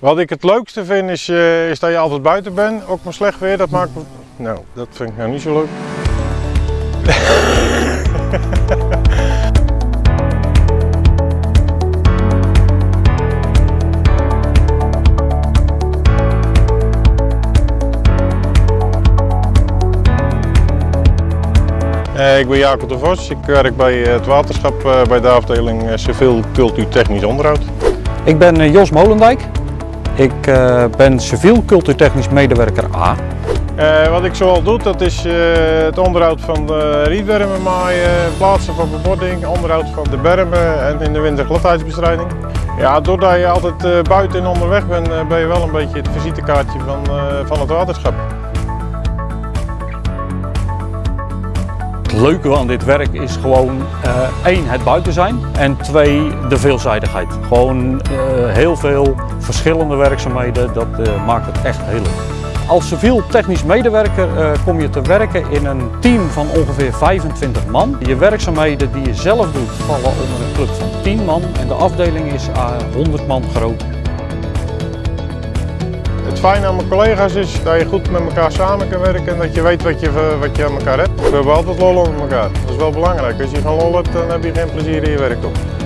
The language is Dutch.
Wat ik het leukste vind is, eh, is dat je altijd buiten bent, ook maar slecht weer, dat maakt me... Nou, dat vind ik nou niet zo leuk. Eh, Ik ben Jacob de Vos, ik werk bij eh, het waterschap bij de afdeling civiel cultuurtechnisch onderhoud. Ik ben Jos Molendijk. Ik eh, ben civiel cultuurtechnisch medewerker A. Eh, wat ik zoal doe, dat is eh, het onderhoud van de rietbermen maaien, plaatsen van bebording, onderhoud van de bermen en in de winter gladheidsbestrijding. Ja, doordat je altijd buiten en onderweg bent, ben je wel een beetje het visitekaartje van, van het waterschap. Leuke aan dit werk is gewoon eh, één, het buiten zijn en twee, de veelzijdigheid. Gewoon eh, heel veel verschillende werkzaamheden, dat eh, maakt het echt heel leuk. Als civiel technisch medewerker kom je te werken in een team van ongeveer 25 man. Je werkzaamheden die je zelf doet vallen onder een club van 10 man en de afdeling is eh, 100 man groot. Het fijne aan mijn collega's is dat je goed met elkaar samen kan werken en dat je weet wat je, wat je aan elkaar hebt. We hebben altijd lol met elkaar. Dat is wel belangrijk. Als je geen lol hebt, dan heb je geen plezier in je werk op.